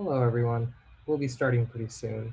Hello, everyone. We'll be starting pretty soon.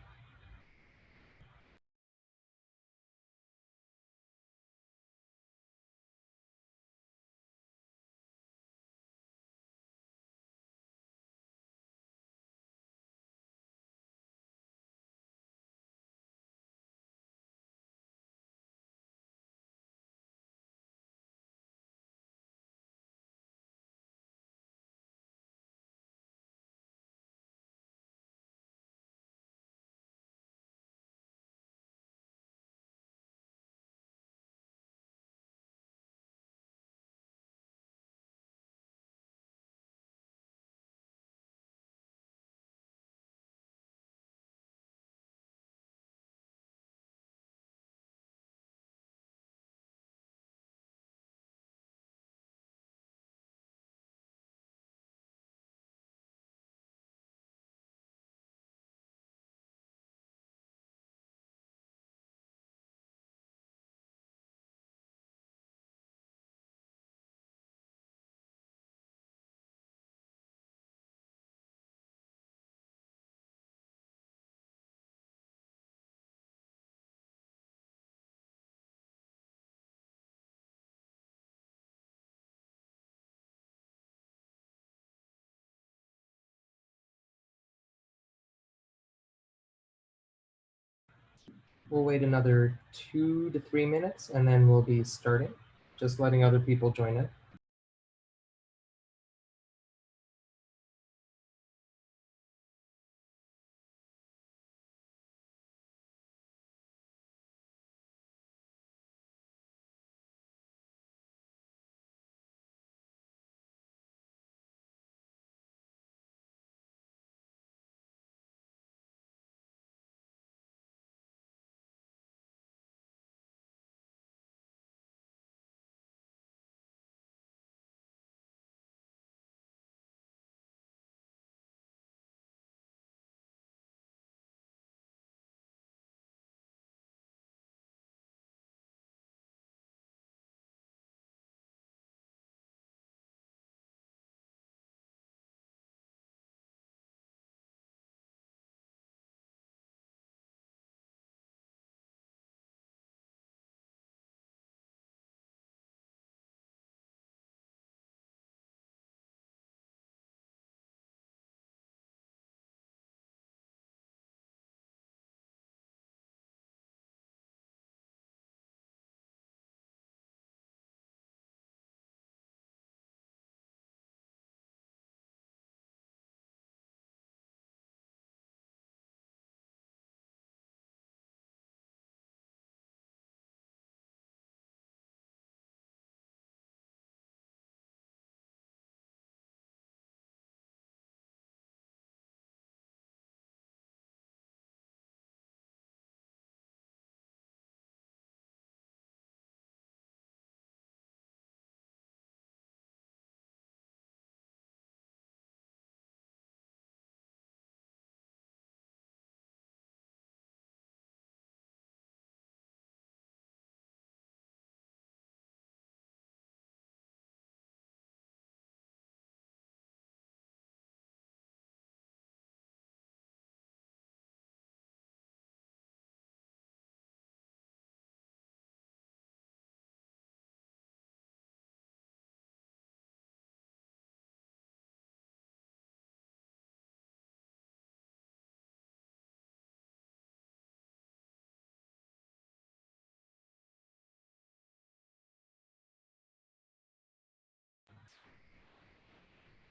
We'll wait another two to three minutes and then we'll be starting, just letting other people join it.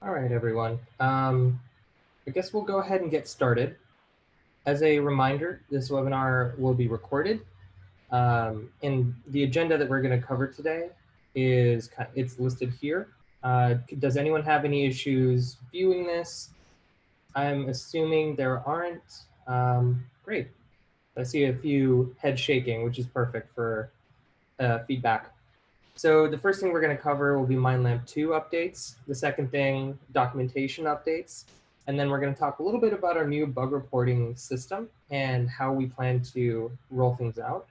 All right, everyone. Um, I guess we'll go ahead and get started. As a reminder, this webinar will be recorded. Um, and the agenda that we're going to cover today is it's listed here. Uh, does anyone have any issues viewing this? I'm assuming there aren't. Um, great. I see a few head shaking, which is perfect for uh, feedback. So the first thing we're going to cover will be MindLamp 2 updates. The second thing, documentation updates. And then we're going to talk a little bit about our new bug reporting system and how we plan to roll things out.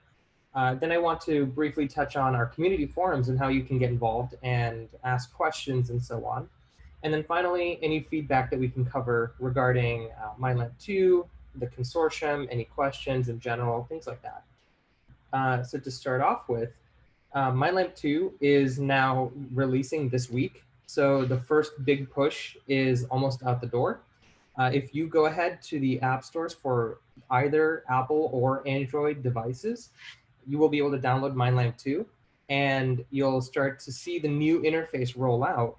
Uh, then I want to briefly touch on our community forums and how you can get involved and ask questions and so on. And then finally, any feedback that we can cover regarding uh, MindLamp 2, the consortium, any questions in general, things like that. Uh, so to start off with, uh, MindLamp 2 is now releasing this week. So the first big push is almost out the door. Uh, if you go ahead to the app stores for either Apple or Android devices, you will be able to download MindLamp 2 and you'll start to see the new interface roll out.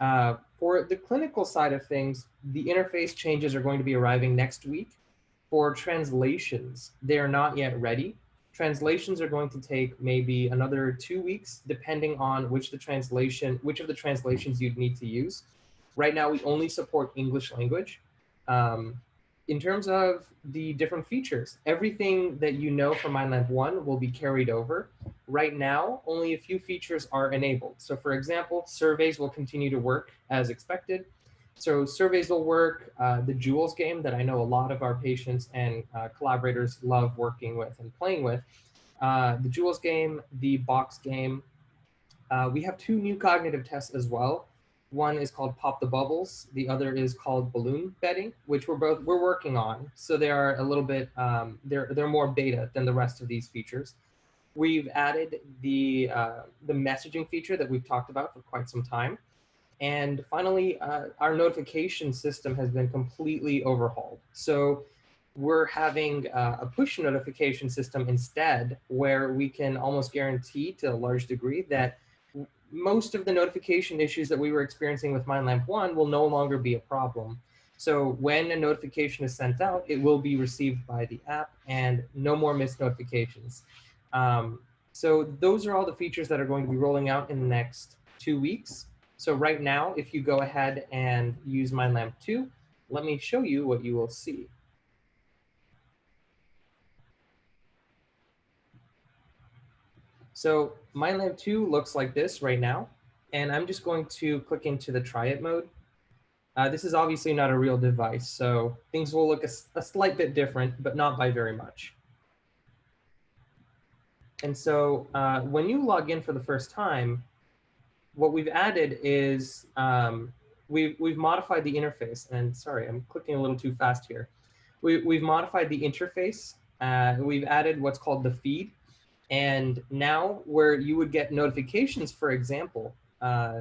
Uh, for the clinical side of things, the interface changes are going to be arriving next week. For translations, they are not yet ready. Translations are going to take maybe another two weeks, depending on which the translation, which of the translations you'd need to use. Right now, we only support English language. Um, in terms of the different features, everything that you know from MindLamp 1 will be carried over. Right now, only a few features are enabled. So for example, surveys will continue to work as expected. So surveys will work, uh, the Jewels game that I know a lot of our patients and uh, collaborators love working with and playing with. Uh, the Jewels game, the box game. Uh, we have two new cognitive tests as well. One is called Pop the Bubbles. The other is called Balloon Betting, which we're both we're working on. So they are a little bit um, they're they're more beta than the rest of these features. We've added the uh, the messaging feature that we've talked about for quite some time. And finally, uh, our notification system has been completely overhauled. So we're having uh, a push notification system instead, where we can almost guarantee to a large degree that most of the notification issues that we were experiencing with MindLamp 1 will no longer be a problem. So when a notification is sent out, it will be received by the app and no more missed notifications. Um, so those are all the features that are going to be rolling out in the next two weeks. So right now, if you go ahead and use MindLamp 2, let me show you what you will see. So MindLamp 2 looks like this right now. And I'm just going to click into the try it mode. Uh, this is obviously not a real device, so things will look a, a slight bit different, but not by very much. And so uh, when you log in for the first time, what we've added is um, we've, we've modified the interface. And sorry, I'm clicking a little too fast here. We, we've modified the interface. Uh, we've added what's called the feed. And now where you would get notifications, for example, uh,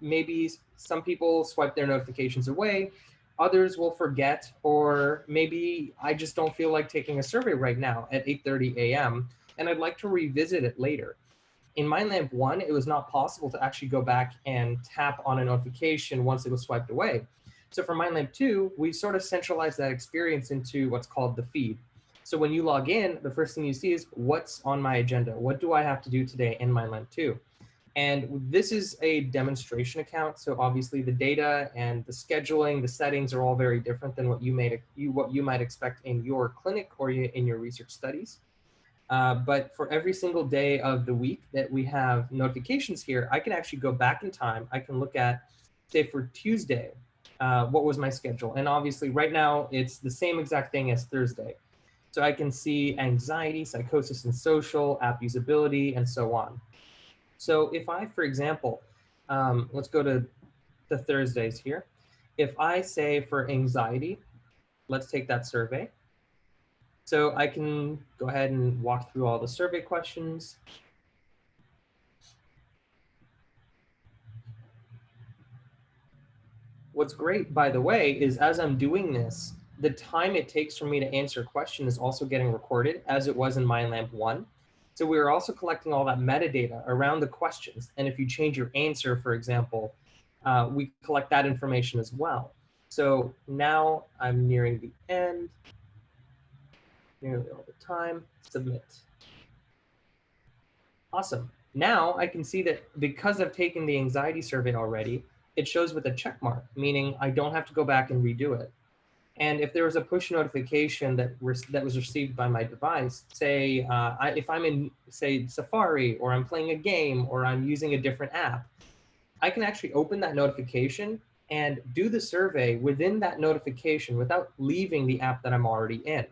maybe some people swipe their notifications away, others will forget, or maybe I just don't feel like taking a survey right now at 8.30 a.m. and I'd like to revisit it later. In MindLamp 1, it was not possible to actually go back and tap on a notification once it was swiped away. So for MindLamp 2, we sort of centralized that experience into what's called the feed. So when you log in, the first thing you see is what's on my agenda? What do I have to do today in MindLamp 2? And this is a demonstration account. So obviously the data and the scheduling, the settings are all very different than what you, made, you, what you might expect in your clinic or in your research studies. Uh, but for every single day of the week that we have notifications here, I can actually go back in time. I can look at, say for Tuesday, uh, what was my schedule? And obviously right now it's the same exact thing as Thursday. So I can see anxiety, psychosis and social, app usability, and so on. So if I, for example, um, let's go to the Thursdays here. If I say for anxiety, let's take that survey. So I can go ahead and walk through all the survey questions. What's great, by the way, is as I'm doing this, the time it takes for me to answer a question is also getting recorded as it was in MindLamp 1. So we are also collecting all that metadata around the questions. And if you change your answer, for example, uh, we collect that information as well. So now I'm nearing the end, nearly all the time, submit. Awesome. Now I can see that because I've taken the anxiety survey already, it shows with a check mark, meaning I don't have to go back and redo it. And if there was a push notification that, that was received by my device, say uh, I, if I'm in, say, Safari, or I'm playing a game, or I'm using a different app, I can actually open that notification and do the survey within that notification without leaving the app that I'm already in.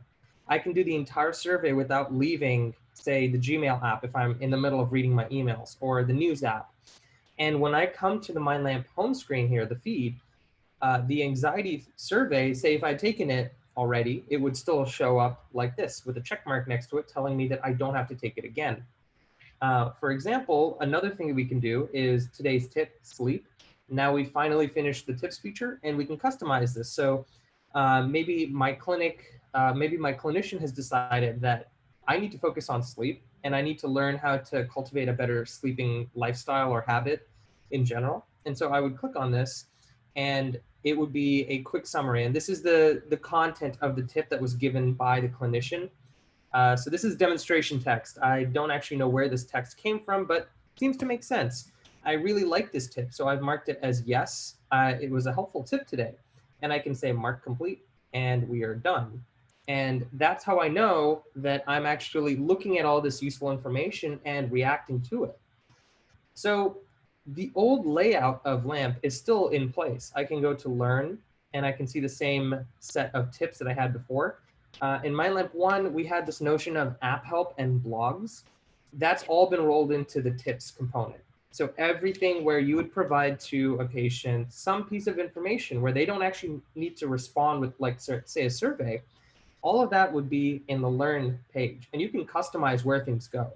I can do the entire survey without leaving, say, the Gmail app if I'm in the middle of reading my emails, or the news app. And when I come to the MindLamp home screen here, the feed, uh, the anxiety survey, say if I'd taken it already, it would still show up like this with a check mark next to it telling me that I don't have to take it again. Uh, for example, another thing that we can do is today's tip, sleep. Now we finally finished the tips feature and we can customize this. So uh, maybe my clinic, uh, maybe my clinician has decided that I need to focus on sleep and I need to learn how to cultivate a better sleeping lifestyle or habit in general. And so I would click on this and it would be a quick summary. And this is the, the content of the tip that was given by the clinician. Uh, so this is demonstration text. I don't actually know where this text came from, but seems to make sense. I really like this tip, so I've marked it as yes. Uh, it was a helpful tip today. And I can say mark complete, and we are done. And that's how I know that I'm actually looking at all this useful information and reacting to it. So the old layout of LAMP is still in place. I can go to learn and I can see the same set of tips that I had before. Uh, in MindLamp 1, we had this notion of app help and blogs. That's all been rolled into the tips component. So everything where you would provide to a patient some piece of information where they don't actually need to respond with like say a survey, all of that would be in the learn page and you can customize where things go.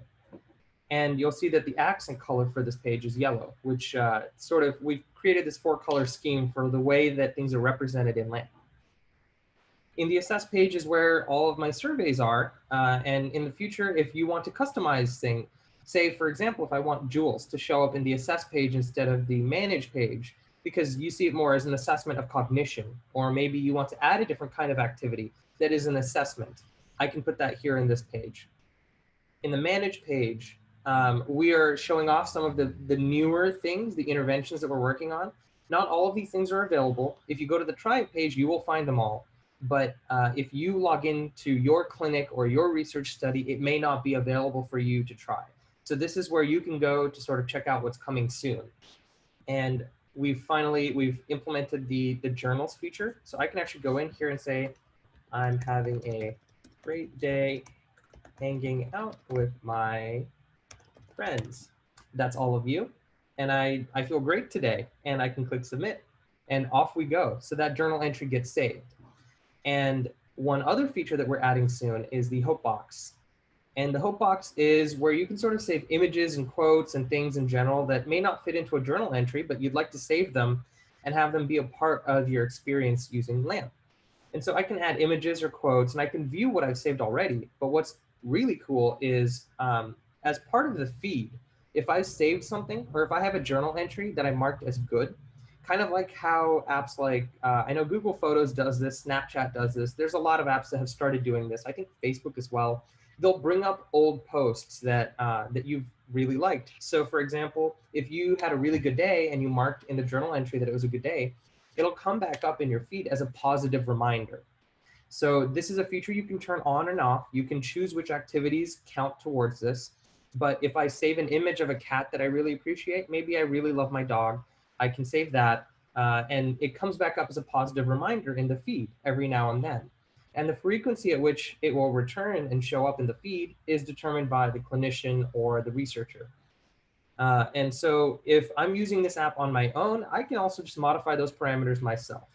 And you'll see that the accent color for this page is yellow, which uh, sort of, we've created this four color scheme for the way that things are represented in LAMP. In the assess page is where all of my surveys are. Uh, and in the future, if you want to customize things, say, for example, if I want Jewels to show up in the assess page instead of the manage page, because you see it more as an assessment of cognition, or maybe you want to add a different kind of activity that is an assessment. I can put that here in this page. In the manage page, um, we are showing off some of the, the newer things, the interventions that we're working on. Not all of these things are available. If you go to the try page, you will find them all. But uh, if you log into your clinic or your research study, it may not be available for you to try. So this is where you can go to sort of check out what's coming soon. And we've finally, we've implemented the, the journals feature. So I can actually go in here and say, I'm having a great day hanging out with my friends. That's all of you. And I, I feel great today. And I can click submit and off we go. So that journal entry gets saved. And one other feature that we're adding soon is the Hope Box. And the Hope Box is where you can sort of save images and quotes and things in general that may not fit into a journal entry, but you'd like to save them and have them be a part of your experience using LAMP. And so I can add images or quotes and I can view what I've saved already. But what's really cool is um, as part of the feed, if I saved something or if I have a journal entry that I marked as good, kind of like how apps like, uh, I know Google Photos does this, Snapchat does this. There's a lot of apps that have started doing this. I think Facebook as well. They'll bring up old posts that, uh, that you've really liked. So for example, if you had a really good day and you marked in the journal entry that it was a good day, it'll come back up in your feed as a positive reminder. So this is a feature you can turn on and off. You can choose which activities count towards this. But if I save an image of a cat that I really appreciate, maybe I really love my dog, I can save that. Uh, and it comes back up as a positive reminder in the feed every now and then. And the frequency at which it will return and show up in the feed is determined by the clinician or the researcher. Uh, and so if I'm using this app on my own, I can also just modify those parameters myself.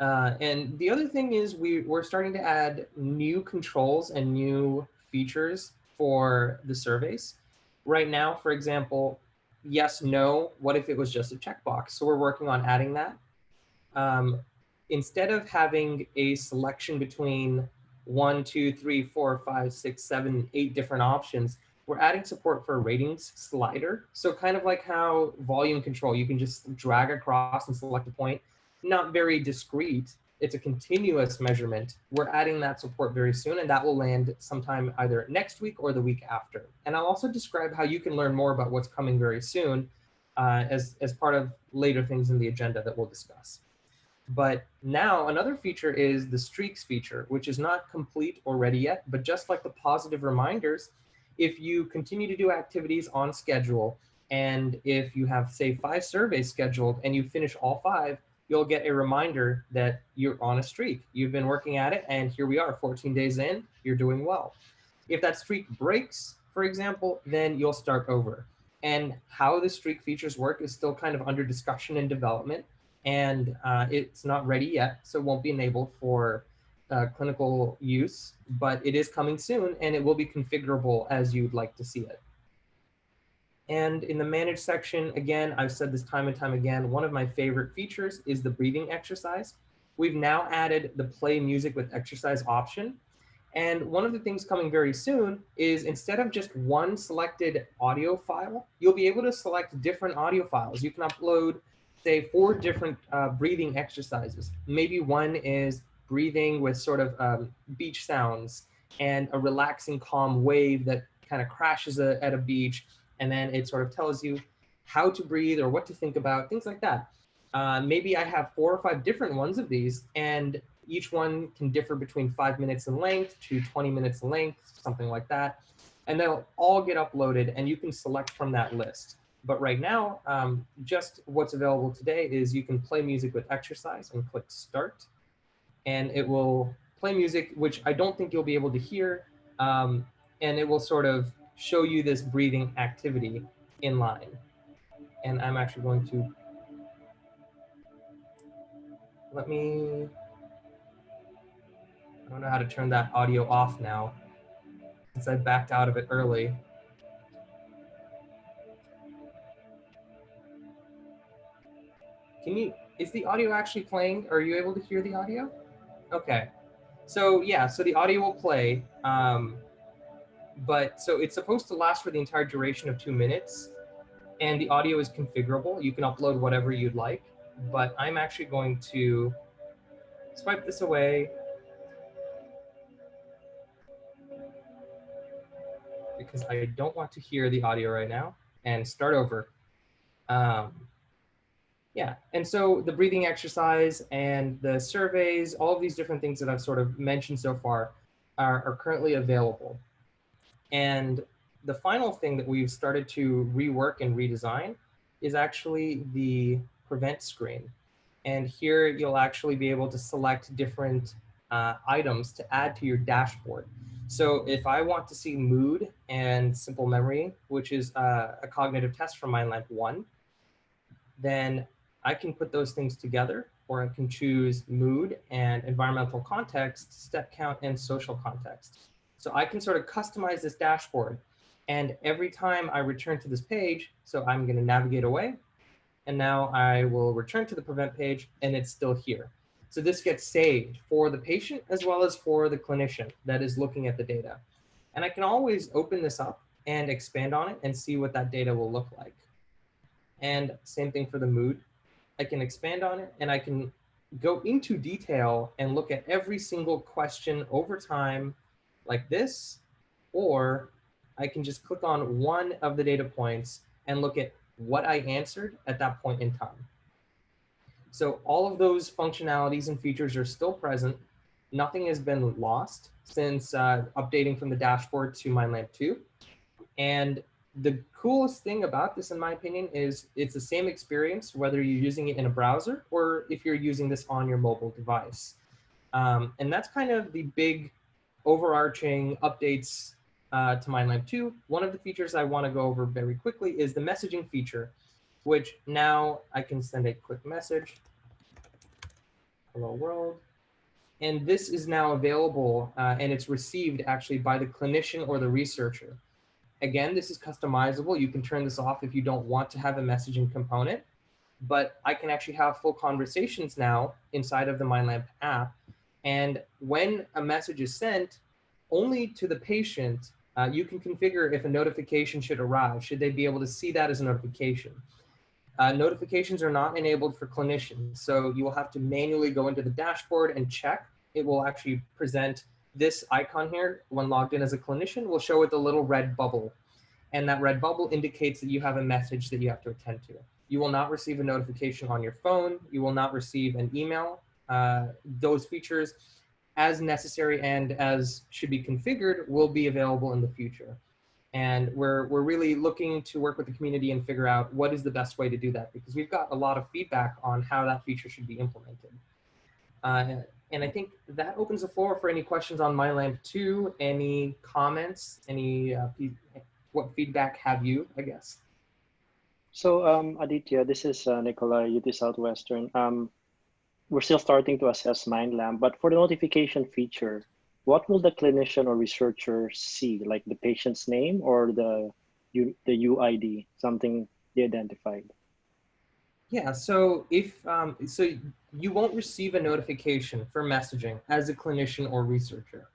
Uh, and the other thing is we, we're starting to add new controls and new features for the surveys. Right now, for example, yes, no, what if it was just a checkbox? So we're working on adding that. Um, instead of having a selection between one, two, three, four, five, six, seven, eight different options, we're adding support for a ratings slider. So kind of like how volume control, you can just drag across and select a point, not very discrete, it's a continuous measurement. We're adding that support very soon, and that will land sometime either next week or the week after. And I'll also describe how you can learn more about what's coming very soon uh, as, as part of later things in the agenda that we'll discuss. But now another feature is the streaks feature, which is not complete or ready yet, but just like the positive reminders, if you continue to do activities on schedule, and if you have say five surveys scheduled and you finish all five, you'll get a reminder that you're on a streak. You've been working at it and here we are 14 days in, you're doing well. If that streak breaks, for example, then you'll start over. And how the streak features work is still kind of under discussion and development. And uh, it's not ready yet, so won't be enabled for uh, clinical use, but it is coming soon and it will be configurable as you'd like to see it. And in the manage section, again, I've said this time and time again, one of my favorite features is the breathing exercise. We've now added the play music with exercise option. And one of the things coming very soon is instead of just one selected audio file, you'll be able to select different audio files. You can upload, say, four different uh, breathing exercises. Maybe one is breathing with sort of um, beach sounds and a relaxing, calm wave that kind of crashes a, at a beach and then it sort of tells you how to breathe or what to think about, things like that. Uh, maybe I have four or five different ones of these, and each one can differ between five minutes in length to 20 minutes in length, something like that. And they'll all get uploaded, and you can select from that list. But right now, um, just what's available today is you can play music with exercise and click start, and it will play music, which I don't think you'll be able to hear, um, and it will sort of show you this breathing activity in line. And I'm actually going to, let me, I don't know how to turn that audio off now since I backed out of it early. Can you, is the audio actually playing? Are you able to hear the audio? Okay. So yeah, so the audio will play. Um, but so it's supposed to last for the entire duration of two minutes and the audio is configurable. You can upload whatever you'd like, but I'm actually going to swipe this away because I don't want to hear the audio right now and start over. Um, yeah, and so the breathing exercise and the surveys, all of these different things that I've sort of mentioned so far are, are currently available. And the final thing that we've started to rework and redesign is actually the prevent screen. And here you'll actually be able to select different uh, items to add to your dashboard. So if I want to see mood and simple memory, which is uh, a cognitive test from MindLamp 1, then I can put those things together or I can choose mood and environmental context, step count, and social context. So I can sort of customize this dashboard. And every time I return to this page, so I'm going to navigate away. And now I will return to the prevent page and it's still here. So this gets saved for the patient as well as for the clinician that is looking at the data. And I can always open this up and expand on it and see what that data will look like. And same thing for the mood. I can expand on it and I can go into detail and look at every single question over time like this, or I can just click on one of the data points and look at what I answered at that point in time. So all of those functionalities and features are still present. Nothing has been lost since uh, updating from the dashboard to MindLamp 2. And the coolest thing about this, in my opinion, is it's the same experience, whether you're using it in a browser or if you're using this on your mobile device. Um, and that's kind of the big overarching updates uh, to MindLamp 2. One of the features I want to go over very quickly is the messaging feature, which now I can send a quick message. Hello world. And this is now available uh, and it's received actually by the clinician or the researcher. Again, this is customizable. You can turn this off if you don't want to have a messaging component, but I can actually have full conversations now inside of the MindLamp app and when a message is sent only to the patient, uh, you can configure if a notification should arrive. Should they be able to see that as a notification? Uh, notifications are not enabled for clinicians. So you will have to manually go into the dashboard and check. It will actually present this icon here when logged in as a clinician will show with a little red bubble. And that red bubble indicates that you have a message that you have to attend to. You will not receive a notification on your phone. You will not receive an email uh, those features as necessary and as should be configured will be available in the future. And we're, we're really looking to work with the community and figure out what is the best way to do that because we've got a lot of feedback on how that feature should be implemented. Uh, and I think that opens the floor for any questions on MindLamp 2, any comments, any, uh, what feedback have you, I guess? So um, Aditya, this is uh, Nikolai, UT Southwestern. Um, we're still starting to assess MindLamp, but for the notification feature, what will the clinician or researcher see, like the patient's name or the, the UID, something they identified? Yeah, so if um, so you won't receive a notification for messaging as a clinician or researcher.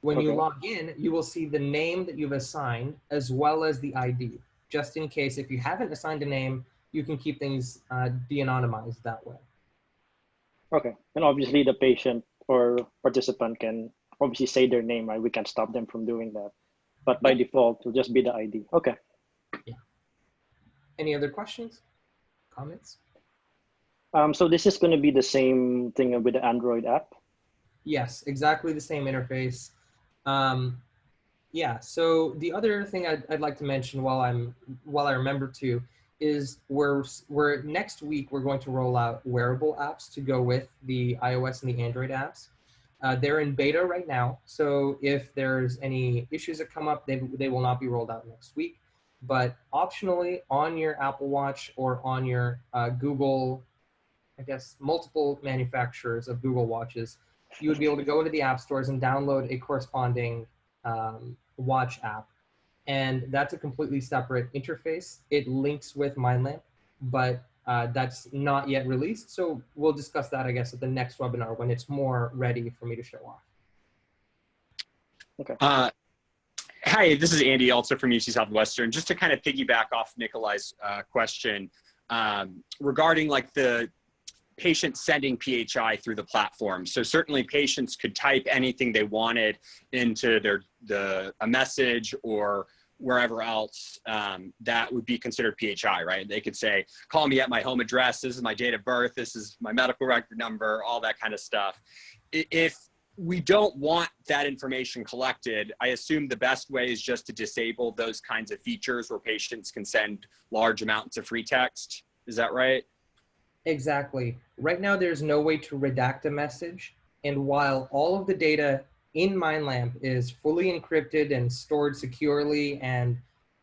When okay. you log in, you will see the name that you've assigned as well as the ID. Just in case if you haven't assigned a name, you can keep things uh, de-anonymized that way. Okay, and obviously the patient or participant can obviously say their name, right? We can't stop them from doing that. But by default, it'll just be the ID. Okay. Yeah. Any other questions, comments? Um, so this is going to be the same thing with the Android app? Yes, exactly the same interface. Um, yeah, so the other thing I'd, I'd like to mention while I'm while I remember to is we're, we're next week we're going to roll out wearable apps to go with the iOS and the Android apps. Uh, they're in beta right now, so if there's any issues that come up, they, they will not be rolled out next week. But optionally, on your Apple Watch or on your uh, Google, I guess multiple manufacturers of Google Watches, you would be able to go into the app stores and download a corresponding um, watch app and that's a completely separate interface. It links with MindLamp, but uh, that's not yet released. So we'll discuss that, I guess, at the next webinar when it's more ready for me to show off. Okay. Uh, hi, this is Andy also from UT Southwestern. Just to kind of piggyback off Nikolai's uh, question um, regarding like the patient sending PHI through the platform. So certainly patients could type anything they wanted into their the a message or wherever else um, that would be considered PHI, right? They could say, call me at my home address. This is my date of birth. This is my medical record number, all that kind of stuff. If we don't want that information collected, I assume the best way is just to disable those kinds of features where patients can send large amounts of free text. Is that right? Exactly. Right now, there's no way to redact a message. And while all of the data in MindLamp is fully encrypted and stored securely, and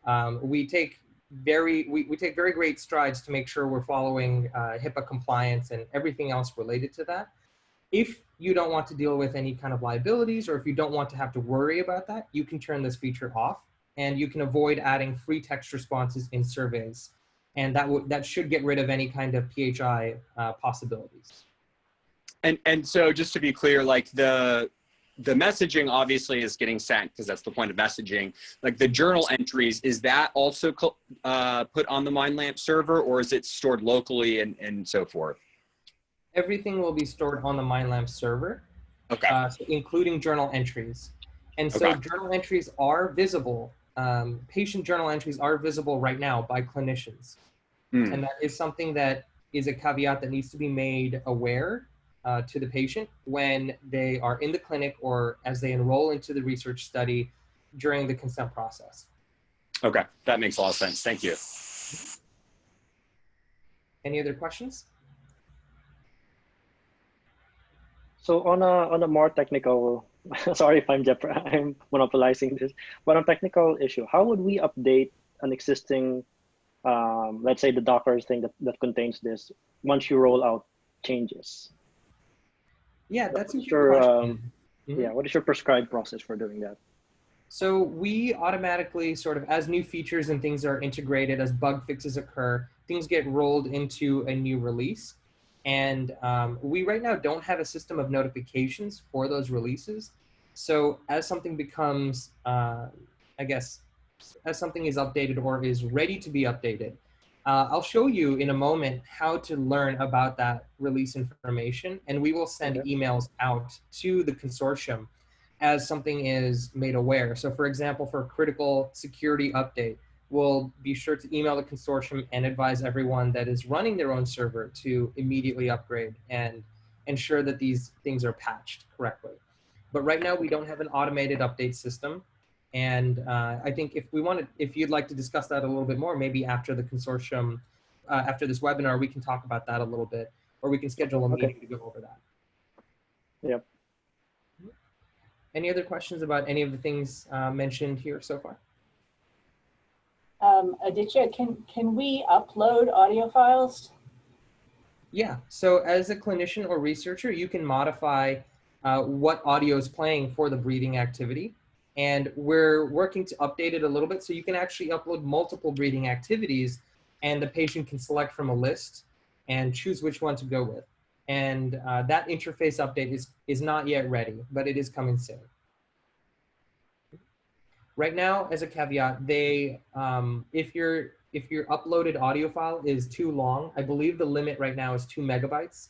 um, we take very we, we take very great strides to make sure we're following uh, HIPAA compliance and everything else related to that. If you don't want to deal with any kind of liabilities or if you don't want to have to worry about that, you can turn this feature off and you can avoid adding free text responses in surveys and that that should get rid of any kind of PHI uh, possibilities. And and so just to be clear, like the the messaging obviously is getting sent because that's the point of messaging. Like the journal entries, is that also uh, put on the MindLamp server or is it stored locally and, and so forth? Everything will be stored on the MindLamp server, okay. Uh, so including journal entries. And so okay. journal entries are visible um, patient journal entries are visible right now by clinicians. Mm. And that is something that is a caveat that needs to be made aware uh, to the patient when they are in the clinic or as they enroll into the research study during the consent process. Okay, that makes a lot of sense. Thank you. Any other questions? So on a on a more technical sorry if I'm I'm monopolizing this, but on a technical issue, how would we update an existing, um, let's say the Docker thing that, that contains this once you roll out changes? Yeah, that's what your, um, mm -hmm. yeah. What is your prescribed process for doing that? So we automatically sort of, as new features and things are integrated, as bug fixes occur, things get rolled into a new release. And um, we right now don't have a system of notifications for those releases. So as something becomes, uh, I guess, as something is updated or is ready to be updated, uh, I'll show you in a moment how to learn about that release information. And we will send emails out to the consortium as something is made aware. So for example, for a critical security update, we'll be sure to email the consortium and advise everyone that is running their own server to immediately upgrade and ensure that these things are patched correctly. But right now we don't have an automated update system. And uh, I think if we wanted, if you'd like to discuss that a little bit more, maybe after the consortium, uh, after this webinar, we can talk about that a little bit, or we can schedule a meeting to go over that. Yep. Any other questions about any of the things uh, mentioned here so far? Um, Aditya, can, can we upload audio files? Yeah, so as a clinician or researcher, you can modify uh, what audio is playing for the breathing activity. And we're working to update it a little bit so you can actually upload multiple breathing activities and the patient can select from a list and choose which one to go with. And uh, that interface update is, is not yet ready, but it is coming soon. Right now, as a caveat, they, um, if your if your uploaded audio file is too long, I believe the limit right now is two megabytes.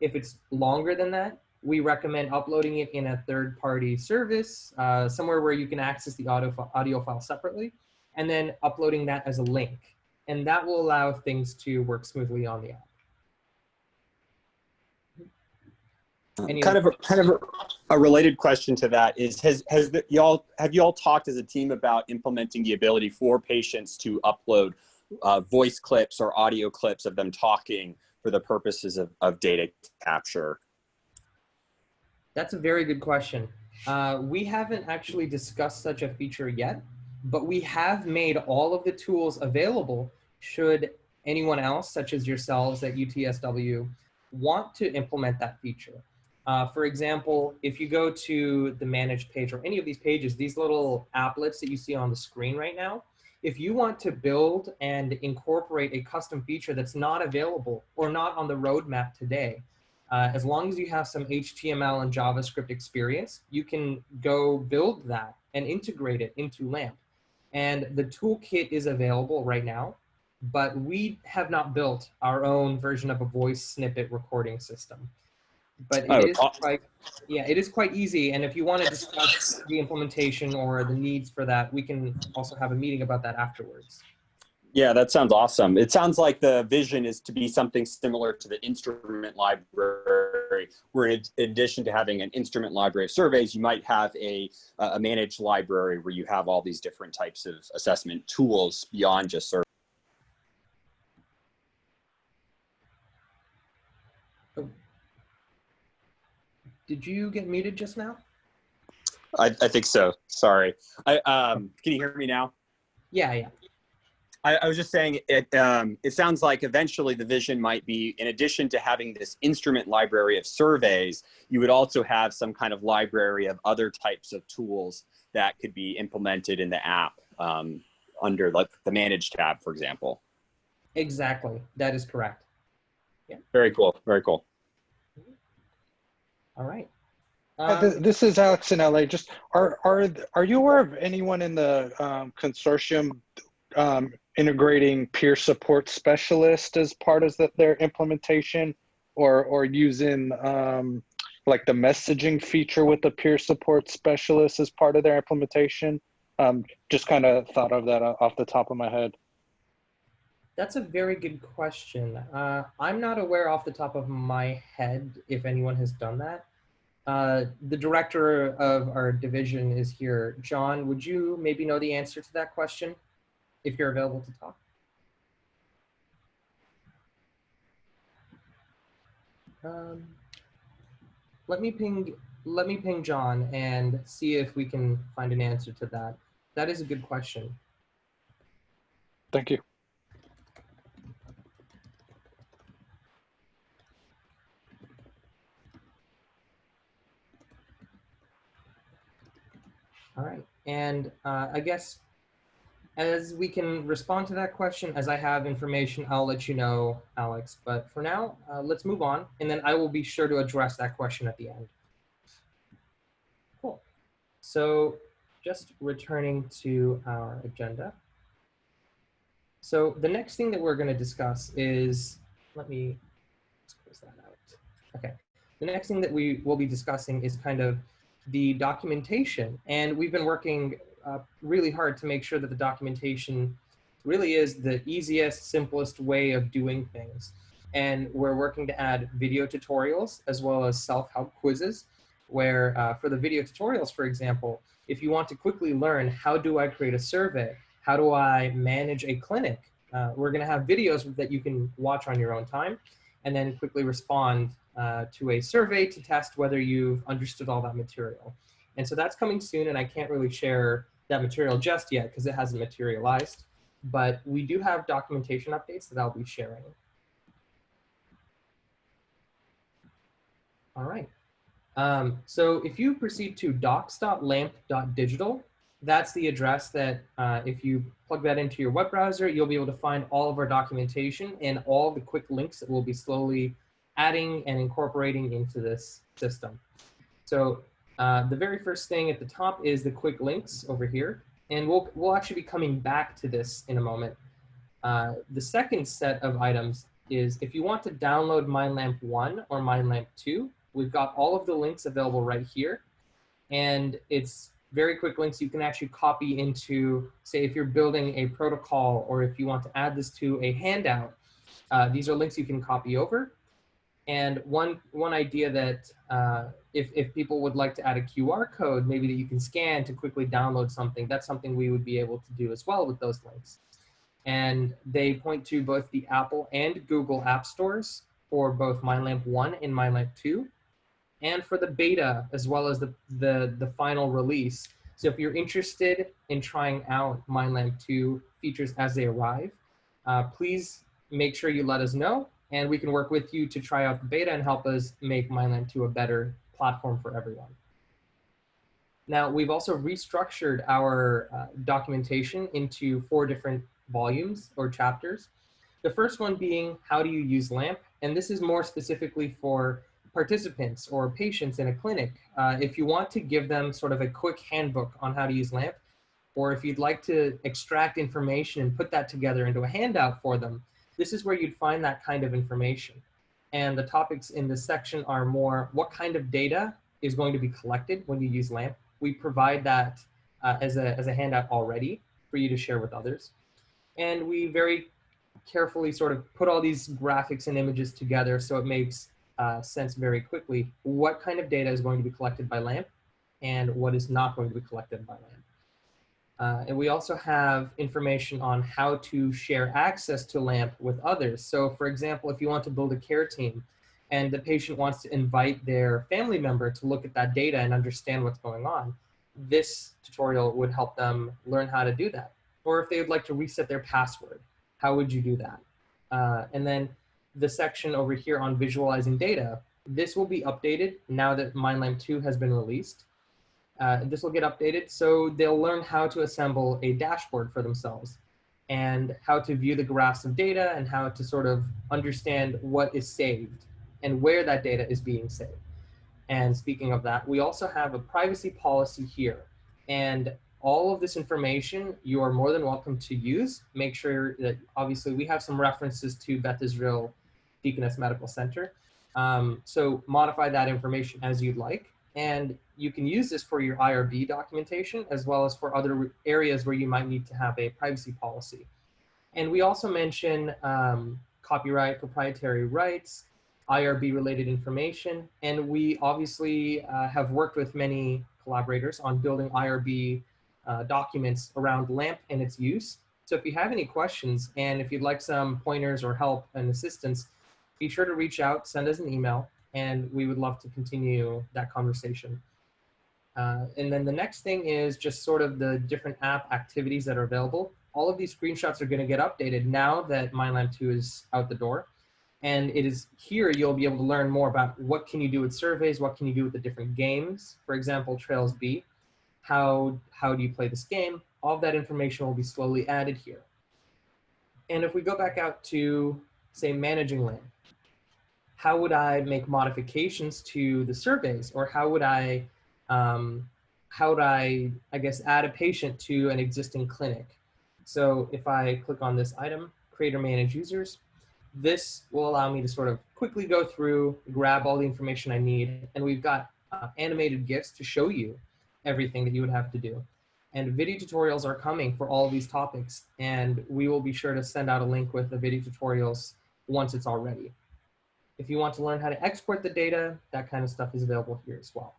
If it's longer than that, we recommend uploading it in a third party service, uh, somewhere where you can access the audio, audio file separately, and then uploading that as a link. And that will allow things to work smoothly on the app. Any kind of a, kind of a, a, related question to that is has has the, y'all have you all talked as a team about implementing the ability for patients to upload uh, voice clips or audio clips of them talking for the purposes of, of data capture? That's a very good question. Uh, we haven't actually discussed such a feature yet but we have made all of the tools available should anyone else such as yourselves at utsw want to implement that feature uh, for example, if you go to the manage page or any of these pages, these little applets that you see on the screen right now, if you want to build and incorporate a custom feature that's not available or not on the roadmap today, uh, as long as you have some HTML and JavaScript experience, you can go build that and integrate it into LAMP. And the toolkit is available right now, but we have not built our own version of a voice snippet recording system but it oh, is quite yeah it is quite easy and if you want to discuss the implementation or the needs for that we can also have a meeting about that afterwards. Yeah that sounds awesome. It sounds like the vision is to be something similar to the instrument library where in addition to having an instrument library of surveys you might have a, a managed library where you have all these different types of assessment tools beyond just surveys Did you get muted just now? I, I think so. Sorry. I, um, can you hear me now? Yeah, yeah. I, I was just saying it. Um, it sounds like eventually the vision might be, in addition to having this instrument library of surveys, you would also have some kind of library of other types of tools that could be implemented in the app um, under like the manage tab, for example. Exactly. That is correct. Yeah. Very cool. Very cool. All right. Um, this is Alex in LA. Just are are are you aware of anyone in the um, consortium um, integrating peer support specialist as part of the, their implementation, or or using um, like the messaging feature with the peer support specialist as part of their implementation? Um, just kind of thought of that off the top of my head. That's a very good question. Uh, I'm not aware off the top of my head if anyone has done that. Uh, the director of our division is here. John, would you maybe know the answer to that question if you're available to talk? Um, let me ping let me ping John and see if we can find an answer to that. That is a good question. Thank you. All right. And uh, I guess as we can respond to that question, as I have information, I'll let you know, Alex. But for now, uh, let's move on. And then I will be sure to address that question at the end. Cool. So just returning to our agenda. So the next thing that we're going to discuss is, let me close that out. Okay. The next thing that we will be discussing is kind of the documentation. And we've been working uh, really hard to make sure that the documentation really is the easiest, simplest way of doing things. And we're working to add video tutorials as well as self-help quizzes where uh, for the video tutorials, for example, if you want to quickly learn how do I create a survey, how do I manage a clinic, uh, we're gonna have videos that you can watch on your own time and then quickly respond uh, to a survey to test whether you've understood all that material. And so that's coming soon and I can't really share that material just yet because it hasn't materialized. but we do have documentation updates that I'll be sharing. All right. Um, so if you proceed to docs.lamp.digital, that's the address that uh, if you plug that into your web browser, you'll be able to find all of our documentation and all the quick links that we'll be slowly adding and incorporating into this system. So uh, the very first thing at the top is the quick links over here. And we'll, we'll actually be coming back to this in a moment. Uh, the second set of items is if you want to download MindLamp 1 or MindLamp 2, we've got all of the links available right here. And it's very quick links you can actually copy into, say, if you're building a protocol or if you want to add this to a handout, uh, these are links you can copy over. And one, one idea that uh, if, if people would like to add a QR code, maybe that you can scan to quickly download something, that's something we would be able to do as well with those links. And they point to both the Apple and Google app stores for both MindLamp 1 and MindLamp 2, and for the beta as well as the, the, the final release. So if you're interested in trying out MindLamp 2 features as they arrive, uh, please make sure you let us know and we can work with you to try out the beta and help us make MindLamp 2 a better platform for everyone. Now, we've also restructured our uh, documentation into four different volumes or chapters. The first one being how do you use LAMP? And this is more specifically for participants or patients in a clinic. Uh, if you want to give them sort of a quick handbook on how to use LAMP, or if you'd like to extract information and put that together into a handout for them, this is where you'd find that kind of information. And the topics in this section are more what kind of data is going to be collected when you use LAMP. We provide that uh, as, a, as a handout already for you to share with others. And we very carefully sort of put all these graphics and images together so it makes uh, sense very quickly what kind of data is going to be collected by LAMP and what is not going to be collected by LAMP. Uh, and we also have information on how to share access to LAMP with others. So for example, if you want to build a care team and the patient wants to invite their family member to look at that data and understand what's going on, this tutorial would help them learn how to do that. Or if they would like to reset their password, how would you do that? Uh, and then the section over here on visualizing data, this will be updated now that MindLamp 2 has been released. Uh, this will get updated so they'll learn how to assemble a dashboard for themselves and how to view the graphs of data and how to sort of understand what is saved and where that data is being saved. And speaking of that, we also have a privacy policy here. And all of this information you are more than welcome to use. Make sure that obviously we have some references to Beth Israel Deaconess Medical Center. Um, so modify that information as you'd like. And you can use this for your IRB documentation as well as for other areas where you might need to have a privacy policy. And we also mention um, copyright, proprietary rights, IRB related information. And we obviously uh, have worked with many collaborators on building IRB uh, documents around LAMP and its use. So if you have any questions and if you'd like some pointers or help and assistance, be sure to reach out, send us an email, and we would love to continue that conversation. Uh, and then the next thing is just sort of the different app activities that are available. All of these screenshots are going to get updated now that MindLamp 2 is out the door. And it is here you'll be able to learn more about what can you do with surveys, what can you do with the different games. For example, Trails B, how, how do you play this game? All of that information will be slowly added here. And if we go back out to, say, managing LAMP, how would I make modifications to the surveys or how would I, um, how would I, I guess, add a patient to an existing clinic? So if I click on this item, create or manage users, this will allow me to sort of quickly go through, grab all the information I need, and we've got uh, animated GIFs to show you everything that you would have to do. And video tutorials are coming for all these topics, and we will be sure to send out a link with the video tutorials once it's all ready. If you want to learn how to export the data, that kind of stuff is available here as well.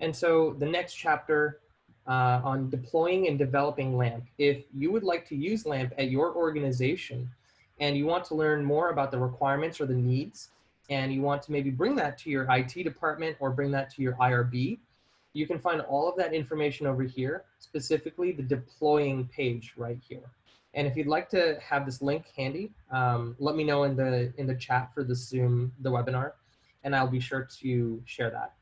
And so the next chapter uh, on deploying and developing LAMP. If you would like to use LAMP at your organization and you want to learn more about the requirements or the needs, and you want to maybe bring that to your IT department or bring that to your IRB, you can find all of that information over here, specifically the deploying page right here. And if you'd like to have this link handy, um, let me know in the in the chat for the Zoom, the webinar, and I'll be sure to share that.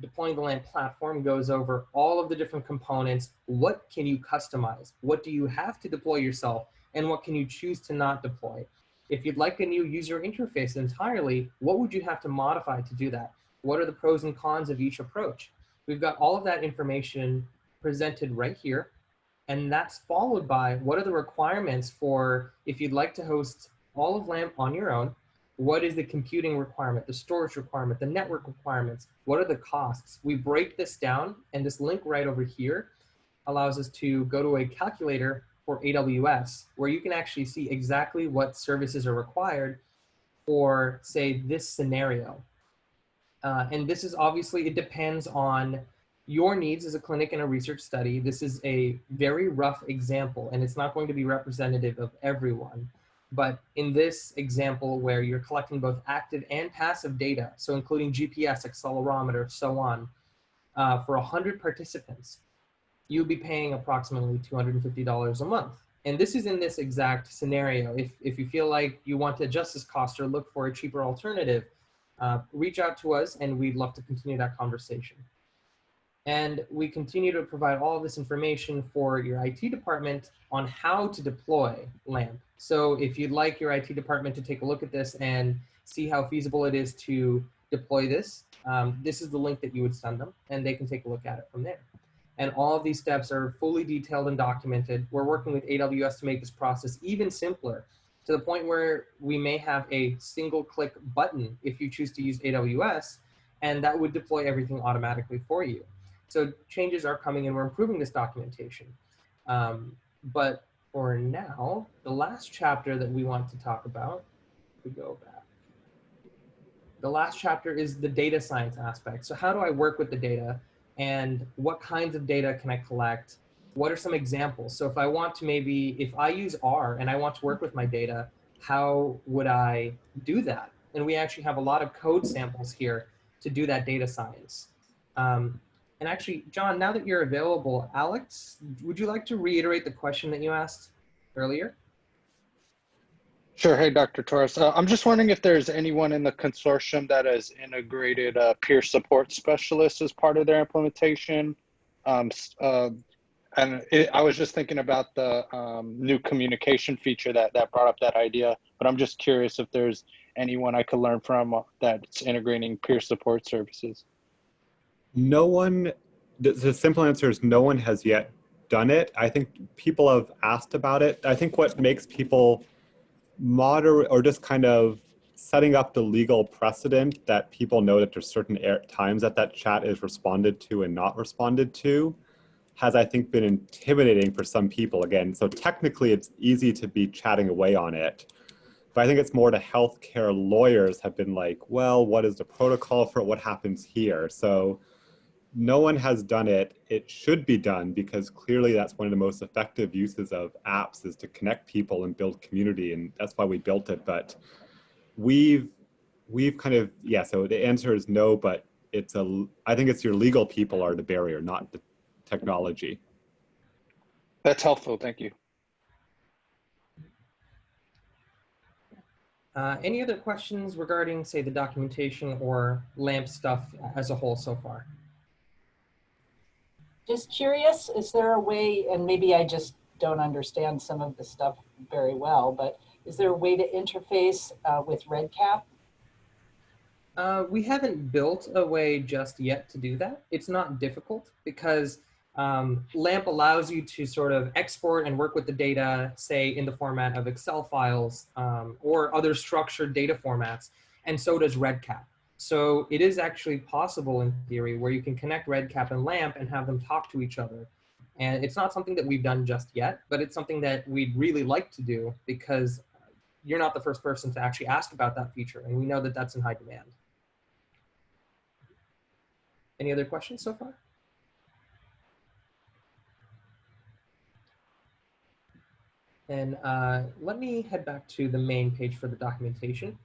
Deploying the LAMP platform goes over all of the different components. What can you customize? What do you have to deploy yourself? And what can you choose to not deploy? If you'd like a new user interface entirely, what would you have to modify to do that? What are the pros and cons of each approach? We've got all of that information presented right here. And that's followed by what are the requirements for if you'd like to host all of LAMP on your own, what is the computing requirement, the storage requirement, the network requirements, what are the costs? We break this down and this link right over here allows us to go to a calculator for AWS where you can actually see exactly what services are required for say this scenario. Uh, and this is obviously, it depends on your needs as a clinic and a research study. This is a very rough example and it's not going to be representative of everyone. But in this example where you're collecting both active and passive data, so including GPS, accelerometer, so on, uh, for 100 participants, you'll be paying approximately $250 a month. And this is in this exact scenario. If, if you feel like you want to adjust this cost or look for a cheaper alternative, uh, reach out to us and we'd love to continue that conversation. And we continue to provide all this information for your IT department on how to deploy LAMP. So if you'd like your IT department to take a look at this and see how feasible it is to deploy this, um, this is the link that you would send them and they can take a look at it from there. And all of these steps are fully detailed and documented. We're working with AWS to make this process even simpler to the point where we may have a single click button if you choose to use AWS and that would deploy everything automatically for you. So changes are coming and we're improving this documentation. Um, but for now, the last chapter that we want to talk about, we go back. The last chapter is the data science aspect. So how do I work with the data and what kinds of data can I collect? What are some examples? So if I want to maybe, if I use R and I want to work with my data, how would I do that? And we actually have a lot of code samples here to do that data science. Um, and actually, John, now that you're available, Alex, would you like to reiterate the question that you asked earlier? Sure. Hey, Dr. Torous. Uh, I'm just wondering if there's anyone in the consortium that has integrated a peer support specialist as part of their implementation. Um, uh, and it, I was just thinking about the um, new communication feature that, that brought up that idea, but I'm just curious if there's anyone I could learn from that's integrating peer support services no one, the, the simple answer is no one has yet done it. I think people have asked about it. I think what makes people moderate or just kind of setting up the legal precedent that people know that there's certain times that that chat is responded to and not responded to has I think been intimidating for some people again. So technically it's easy to be chatting away on it. But I think it's more to healthcare lawyers have been like, well, what is the protocol for? What happens here? So no one has done it. It should be done because clearly that's one of the most effective uses of apps is to connect people and build community. And that's why we built it. But we've, we've kind of, yeah, so the answer is no, but it's a, I think it's your legal people are the barrier, not the technology. That's helpful. Thank you. Uh, any other questions regarding, say, the documentation or LAMP stuff as a whole so far? Just curious, is there a way, and maybe I just don't understand some of the stuff very well, but is there a way to interface uh, with REDCap? Uh, we haven't built a way just yet to do that. It's not difficult because um, LAMP allows you to sort of export and work with the data, say in the format of Excel files um, or other structured data formats, and so does REDCap. So it is actually possible in theory where you can connect REDCap and LAMP and have them talk to each other. And it's not something that we've done just yet, but it's something that we'd really like to do because you're not the first person to actually ask about that feature. And we know that that's in high demand. Any other questions so far? And uh, let me head back to the main page for the documentation.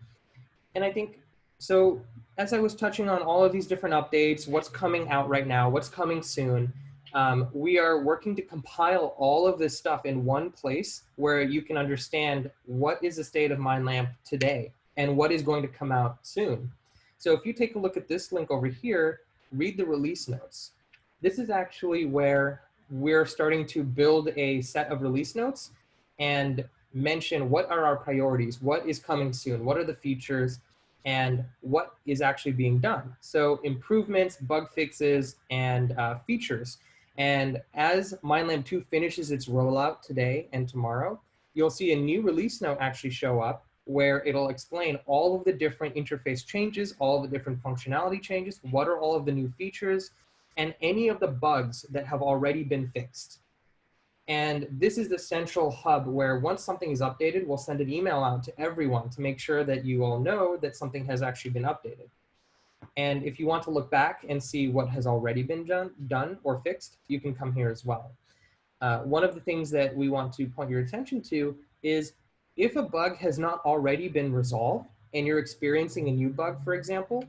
And I think so as I was touching on all of these different updates, what's coming out right now, what's coming soon, Um, we are working to compile all of this stuff in one place where you can understand what is the state of MindLamp today and what is going to come out soon. So if you take a look at this link over here, read the release notes. This is actually where we're starting to build a set of release notes and mention what are our priorities, what is coming soon, what are the features, and what is actually being done. So improvements, bug fixes, and uh, features. And as MindLamp 2 finishes its rollout today and tomorrow, you'll see a new release note actually show up where it'll explain all of the different interface changes, all the different functionality changes, what are all of the new features, and any of the bugs that have already been fixed. And this is the central hub where once something is updated, we'll send an email out to everyone to make sure that you all know that something has actually been updated. And if you want to look back and see what has already been done, done or fixed, you can come here as well. Uh, one of the things that we want to point your attention to is if a bug has not already been resolved and you're experiencing a new bug, for example,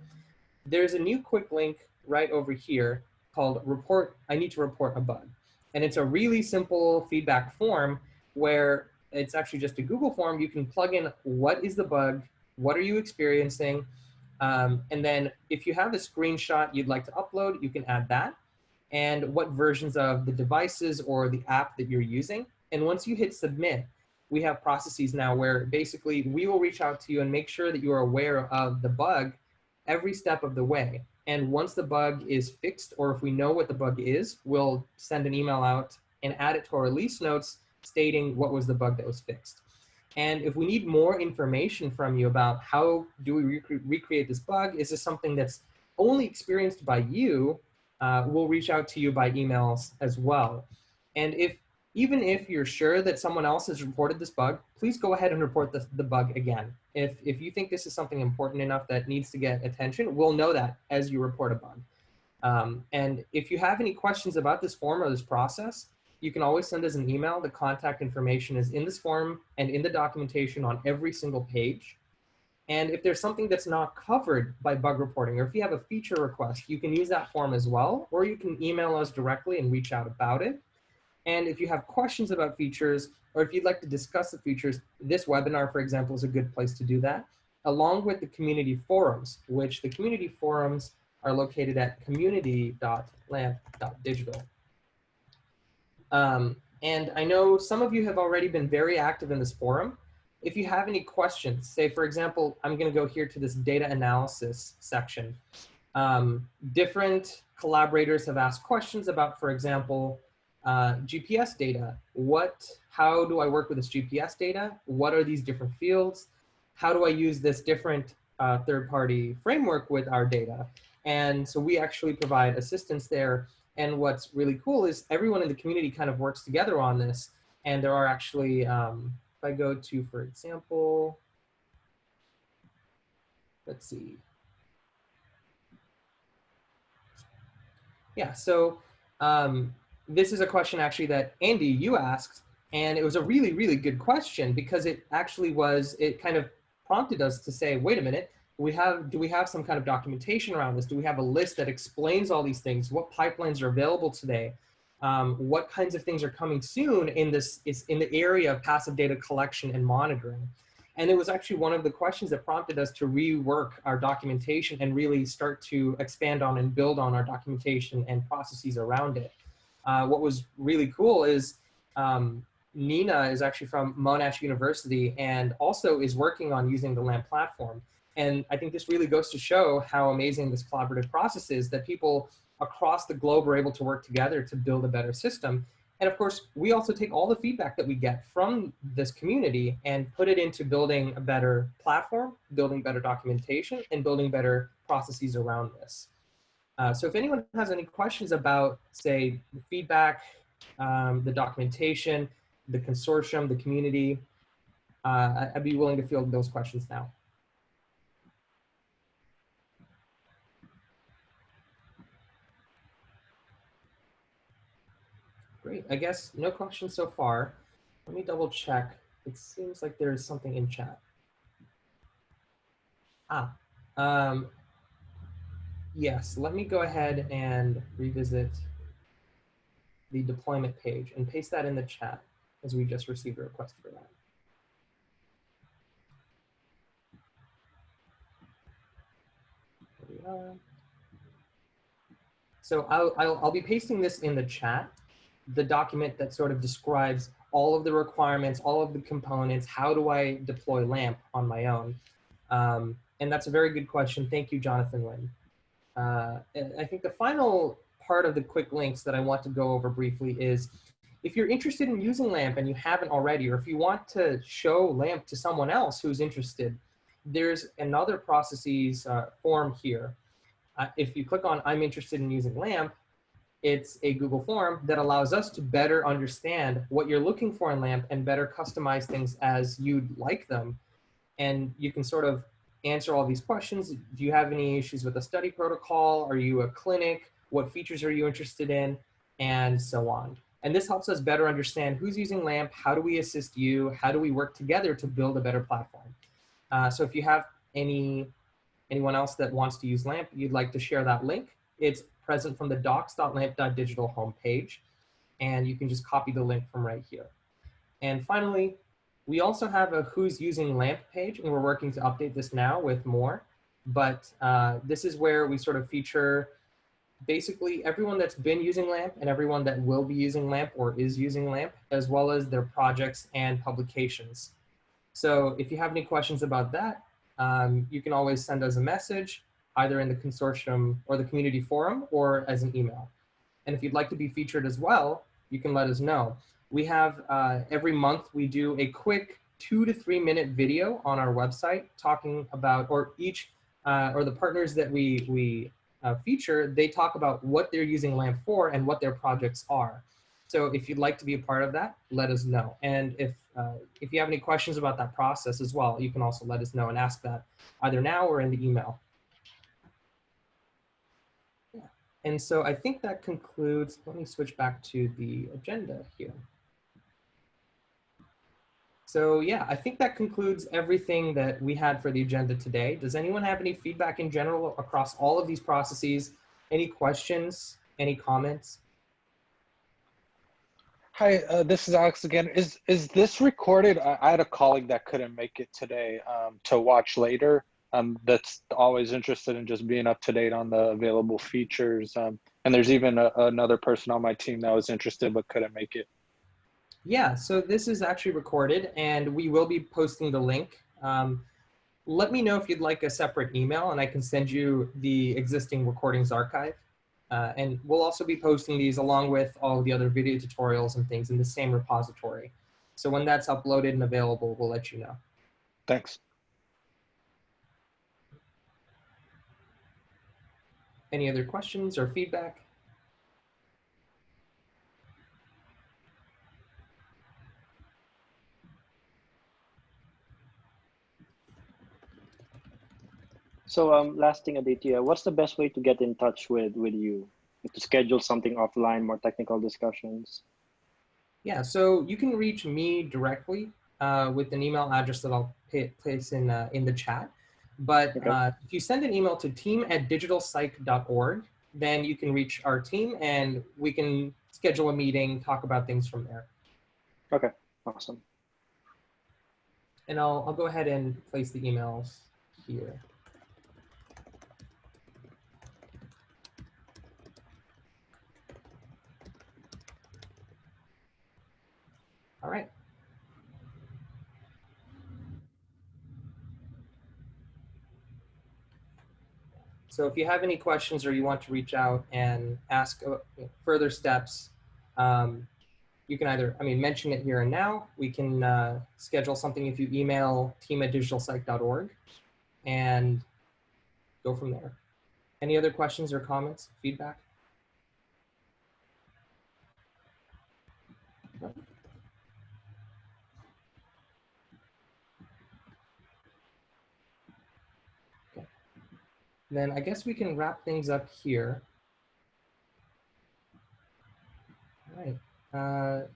there's a new quick link right over here called report, I need to report a bug. And it's a really simple feedback form where it's actually just a Google form. You can plug in what is the bug, what are you experiencing, um, and then if you have a screenshot you'd like to upload, you can add that and what versions of the devices or the app that you're using. And once you hit submit, we have processes now where basically we will reach out to you and make sure that you are aware of the bug every step of the way. And once the bug is fixed, or if we know what the bug is, we'll send an email out and add it to our release notes stating what was the bug that was fixed. And if we need more information from you about how do we rec recreate this bug, is this something that's only experienced by you, uh, we'll reach out to you by emails as well. And if even if you're sure that someone else has reported this bug, please go ahead and report the, the bug again. If, if you think this is something important enough that needs to get attention, we'll know that as you report a bug. Um, and if you have any questions about this form or this process, you can always send us an email. The contact information is in this form and in the documentation on every single page. And if there's something that's not covered by bug reporting, or if you have a feature request, you can use that form as well, or you can email us directly and reach out about it. And if you have questions about features, or if you'd like to discuss the features, this webinar, for example, is a good place to do that, along with the community forums, which the community forums are located at community.lamp.digital. Um, and I know some of you have already been very active in this forum. If you have any questions, say for example, I'm gonna go here to this data analysis section. Um, different collaborators have asked questions about, for example, uh, GPS data. What, how do I work with this GPS data? What are these different fields? How do I use this different uh, third-party framework with our data? And so we actually provide assistance there and what's really cool is everyone in the community kind of works together on this. And there are actually, um, if I go to, for example, let's see. Yeah, so um, this is a question actually that Andy, you asked, and it was a really, really good question because it actually was, it kind of prompted us to say, wait a minute, we have do we have some kind of documentation around this? Do we have a list that explains all these things? What pipelines are available today? Um, what kinds of things are coming soon in this is in the area of passive data collection and monitoring? And it was actually one of the questions that prompted us to rework our documentation and really start to expand on and build on our documentation and processes around it uh, what was really cool is um, Nina is actually from Monash University and also is working on using the LAMP platform. And I think this really goes to show how amazing this collaborative process is that people across the globe are able to work together to build a better system. And of course, we also take all the feedback that we get from this community and put it into building a better platform, building better documentation, and building better processes around this. Uh, so if anyone has any questions about, say, the feedback, um, the documentation, the consortium, the community, uh, I'd be willing to field those questions now. Great, I guess no questions so far. Let me double check. It seems like there's something in chat. Ah, um, yes, let me go ahead and revisit the deployment page and paste that in the chat as we just received a request for that. So I'll, I'll, I'll be pasting this in the chat, the document that sort of describes all of the requirements, all of the components, how do I deploy LAMP on my own? Um, and that's a very good question. Thank you, Jonathan Lynn. Uh, and I think the final part of the quick links that I want to go over briefly is if you're interested in using LAMP and you haven't already, or if you want to show LAMP to someone else who's interested, there's another processes uh, form here. Uh, if you click on I'm interested in using LAMP, it's a Google form that allows us to better understand what you're looking for in LAMP and better customize things as you'd like them. And you can sort of answer all these questions. Do you have any issues with a study protocol? Are you a clinic? What features are you interested in? And so on. And this helps us better understand who's using LAMP, how do we assist you, how do we work together to build a better platform. Uh, so if you have any anyone else that wants to use LAMP, you'd like to share that link, it's present from the docs.lamp.digital homepage, and you can just copy the link from right here. And finally, we also have a who's using LAMP page, and we're working to update this now with more. But uh, this is where we sort of feature basically everyone that's been using LAMP and everyone that will be using LAMP or is using LAMP, as well as their projects and publications. So if you have any questions about that, um, you can always send us a message either in the consortium or the community forum or as an email. And if you'd like to be featured as well, you can let us know. We have uh, every month we do a quick two to three minute video on our website talking about, or each, uh, or the partners that we, we uh, feature, they talk about what they're using LAMP for and what their projects are. So if you'd like to be a part of that, let us know. And if, uh, if you have any questions about that process as well, you can also let us know and ask that either now or in the email. And so I think that concludes, let me switch back to the agenda here. So yeah, I think that concludes everything that we had for the agenda today. Does anyone have any feedback in general across all of these processes? Any questions, any comments? Hi, uh, this is Alex again. Is is this recorded? I, I had a colleague that couldn't make it today um, to watch later. Um, that's always interested in just being up to date on the available features. Um, and there's even a, another person on my team that was interested but couldn't make it. Yeah, so this is actually recorded and we will be posting the link. Um, let me know if you'd like a separate email and I can send you the existing recordings archive. Uh, and we'll also be posting these along with all the other video tutorials and things in the same repository. So when that's uploaded and available, we'll let you know. Thanks. Any other questions or feedback? So um, last thing, Aditya, what's the best way to get in touch with with you to schedule something offline, more technical discussions? Yeah, so you can reach me directly uh, with an email address that I'll pay, place in uh, in the chat. But Okay. uh, if you send an email to team at digitalpsych.org, then you can reach our team and we can schedule a meeting, talk about things from there. Okay, awesome. And I'll, I'll go ahead and place the emails here. All right. So if you have any questions or you want to reach out and ask uh, further steps, um, you can either, I mean, mention it here and now. We can uh, schedule something if you email team at digitalpsych.org and go from there. Any other questions or comments, feedback? Then I guess we can wrap things up here. All right. Uh,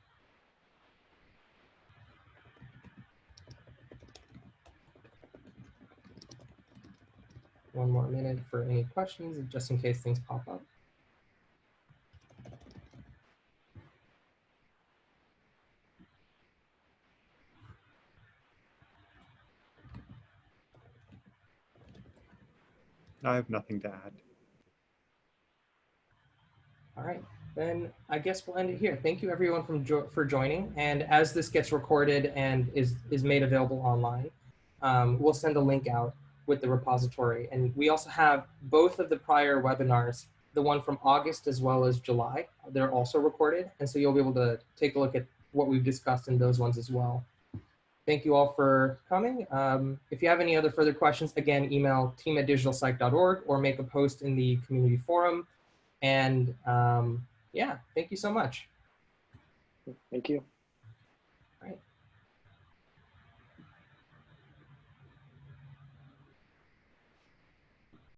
one more minute for any questions, just in case things pop up. I have nothing to add. All right, then I guess we'll end it here. Thank you everyone from jo- for joining. And as this gets recorded and is is made available online, um, we'll send a link out with the repository. And we also have both of the prior webinars, the one from August as well as July. They're also recorded, and so you'll be able to take a look at what we've discussed in those ones as well. Thank you all for coming. Um, if you have any other further questions, again, email team at digitalpsych.org or make a post in the community forum. And um, yeah, thank you so much. Thank you.